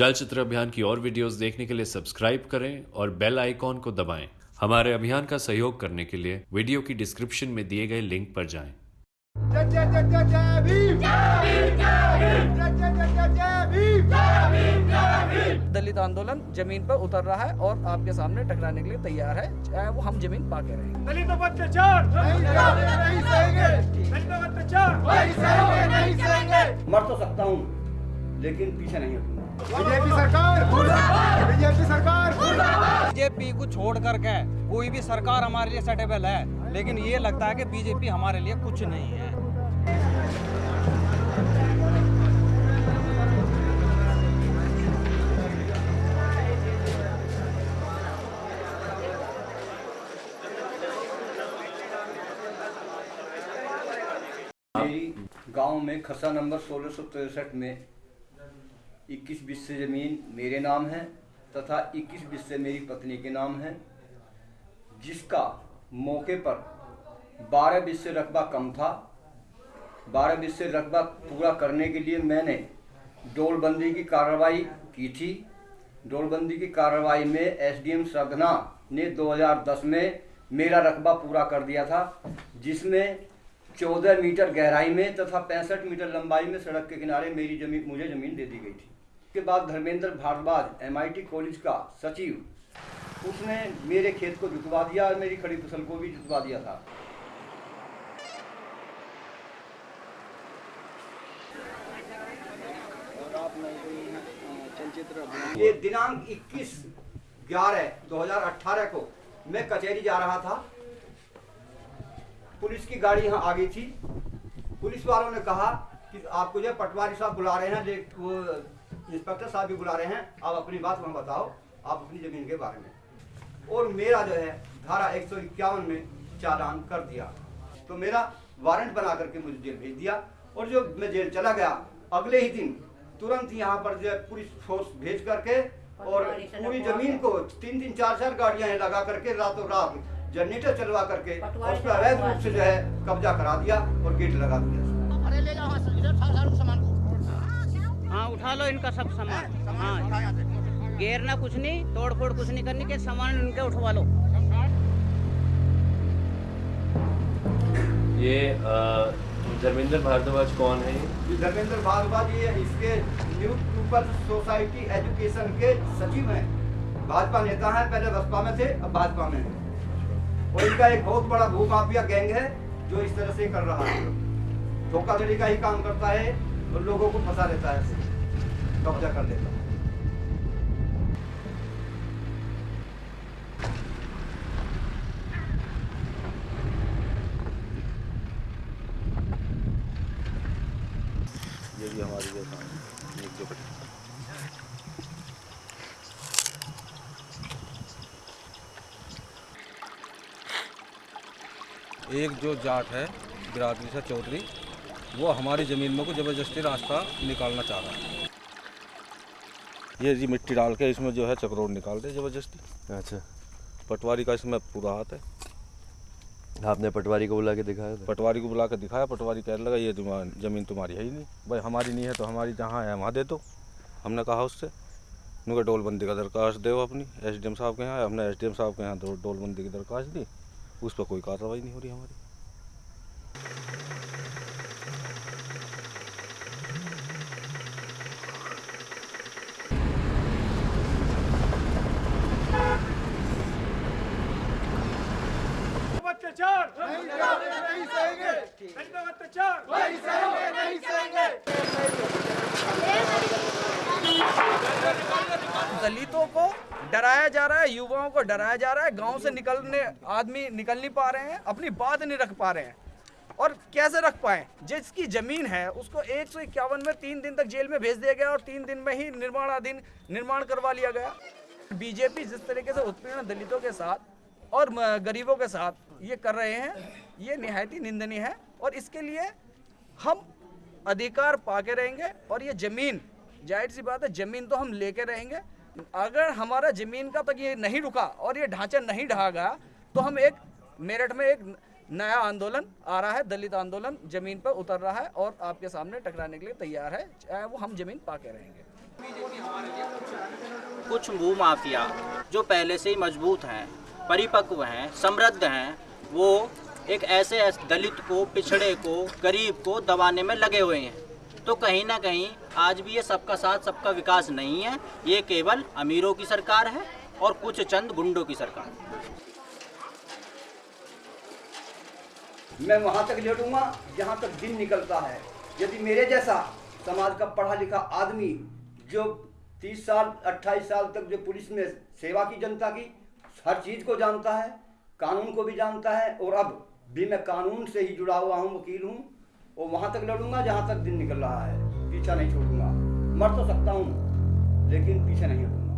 चलचित्र अभियान की और वीडियोस देखने के लिए सब्सक्राइब करें और बेल आइकॉन को दबाएँ। हमारे अभियान का सहयोग करने के लिए वीडियो की डिस्क्रिप्शन में दिए गए लिंक पर जाएँ। जय जय जय जय जय भीम। दलित आंदोलन ज़मीन पर उतर रहा है और आपके सामने टकराने के लिए तैयार है। वो हम ज़मीन पाके रहें। दलितों पर अत्याचार। नहीं सहेंगे दलितों पर अत्याचार। नहीं सहेंगे नहीं सहेंगे मर तो सकता हूँ लेकिन पीछे नहीं हटूँगा। बीजेपी सरकार बीजेपी सरकार। बीजेपी को छोड़ करके कोई भी सरकार हमारे लिए सेटेबल है लेकिन ये लगता है कि बीजेपी हमारे लिए कुछ नहीं है। गाँव में खसा नंबर सोलह सौ तिरसठ में 21 बिस्से ज़मीन मेरे नाम है तथा 21 बिस्से मेरी पत्नी के नाम है, जिसका मौके पर 12 बिस्से रकबा कम था। 12 बिस्से रकबा पूरा करने के लिए मैंने डोलबंदी की कार्रवाई की थी। डोलबंदी की कार्रवाई में एसडीएम सगना ने 2010 में मेरा रकबा पूरा कर दिया था, जिसमें 14 मीटर गहराई में तथा पैंसठ मीटर लंबाई में सड़क के किनारे मेरी ज़मीन मुझे ज़मीन दे दी गई थी। उसके बाद धर्मेंद्र भारद्वाज एमआईटी कॉलेज का सचिव उसने मेरे खेत को जुतवा दिया और मेरी खड़ी फ़सल को भी जुतवा दिया था। ये दिनांक 21 ग्यारह 2018 को मैं कचहरी जा रहा था। पुलिस की गाड़ी यहाँ आ गई थी। पुलिस वालों ने कहा कि आपको जो पटवारी साहब बुला रहे हैं इंस्पेक्टर साहब भी बुला रहे हैं आप अपनी बात वहाँ बताओ आप अपनी ज़मीन के बारे में। और मेरा जो है धारा एक सौ इक्यावन में चालान कर दिया। तो मेरा वारंट बना करके मुझे जेल भेज दिया और जो मैं जेल चला गया अगले ही दिन तुरंत यहाँ पर जो है पुलिस फोर्स भेज करके और पूरी ज़मीन को तीन तीन चार चार गाड़ियाँ लगा करके रातों रात जनरेटर चलवा करके उस पर अवैध रूप से जो है कब्जा करा दिया और गेट लगा दिया। हाँ उठा लो इनका सब सामान। हाँ घेरना कुछ नहीं तोड़ फोड़ कुछ नहीं करनी के सामान इनके उठवा लो। ये धर्मेंद्र भारद्वाज कौन है? ये धर्मेंद्र भारद्वाज ये इसके न्यू पीपल सोसाइटी एजुकेशन के सचिव हैं। भाजपा नेता हैं पहले बसपा में थे अब भाजपा में हैं। और इनका एक बहुत बड़ा भूमाफिया गैंग है जो इस तरह से कर रहा है। धोखाधड़ी का ही काम करता है। और लोगों को फंसा लेता है कब्जा कर लेता है। ये भी हमारी ये काम नीचे एक जो जाट है, बिरादरी से चौधरी वो हमारी ज़मीन में को ज़बरदस्ती रास्ता निकालना चाह रहा है। ये जी मिट्टी डाल के इसमें जो है चक्रोड निकाल दे ज़बरदस्ती। अच्छा। पटवारी का इसमें पूरा हाथ है। आपने पटवारी को बुला के दिखाया था? पटवारी को बुला के दिखाया। पटवारी कहने लगा ये तुम्हारी ज़मीन तुम्हारी है ही नहीं। भाई हमारी नहीं है तो हमारी जहाँ है वहाँ दे दो। हमने कहा उससे उनका डोलबंदी का दरखास्त दो अपनी। एसडीएम साहब के यहाँ हमने एसडीएम साहब के यहाँ डोलबंदी की दरखास्त दी। उस पर कोई कार्रवाई नहीं हो रही हमारी। अत्याचार नहीं सहेंगे। नहीं अत्याचार नहीं सहेंगे नहीं सहेंगे। दलितों को डराया जा रहा है युवाओं को डराया जा रहा है गाँव से निकलने आदमी निकल नहीं पा रहे हैं अपनी बात नहीं रख पा रहे हैं। और कैसे रख पाए? जिसकी ज़मीन है उसको एक सौ इक्यावन में तीन दिन तक जेल में भेज दिया गया और तीन दिन में ही निर्माणाधीन निर्माण करवा लिया गया। बीजेपी जिस तरीके से उत्पीड़न दलितों के साथ और गरीबों के साथ ये कर रहे हैं। ये निहायती निंदनीय है और इसके लिए हम अधिकार पाके रहेंगे और ये ज़मीन, ज़ाहिर सी बात है, ज़मीन तो हम लेके रहेंगे। अगर हमारा ज़मीन का तक ये नहीं रुका और ये ढांचा नहीं ढहा गया तो हम एक मेरठ में एक नया आंदोलन, आ रहा है, दलित आंदोलन ज़मीन पर उतर रहा है और आपके सामने टकराने के लिए तैयार है, चाहे वो हम ज़मीन पाके रहेंगे। कुछ भूमाफिया जो पहले से ही मज़बूत हैं परिपक्व हैं, समृद्ध हैं, वो एक ऐसे दलित को, पिछड़े को, गरीब को दबाने में लगे हुए हैं। तो कहीं ना कहीं आज भी ये सबका साथ, सबका विकास नहीं है, ये केवल अमीरों की सरकार है और कुछ चंद गुंडों की सरकार मैं वहाँ तक लड़ूँगा जहाँ तक दिन निकलता है। यदि मेरे जैसा समाज का पढ़ा लिखा आदमी जो 30 साल 28 साल तक जो पुलिस में सेवा की जनता की हर चीज़ को जानता है, कानून को भी जानता है, और अब भी मैं कानून से ही जुड़ा हुआ हूँ, वकील हूँ, और वहाँ तक लड़ूँगा जहाँ तक दिन निकल रहा है। पीछा नहीं छोड़ूँगा। मर तो सकता हूँ, लेकिन पीछे नहीं हटूँगा।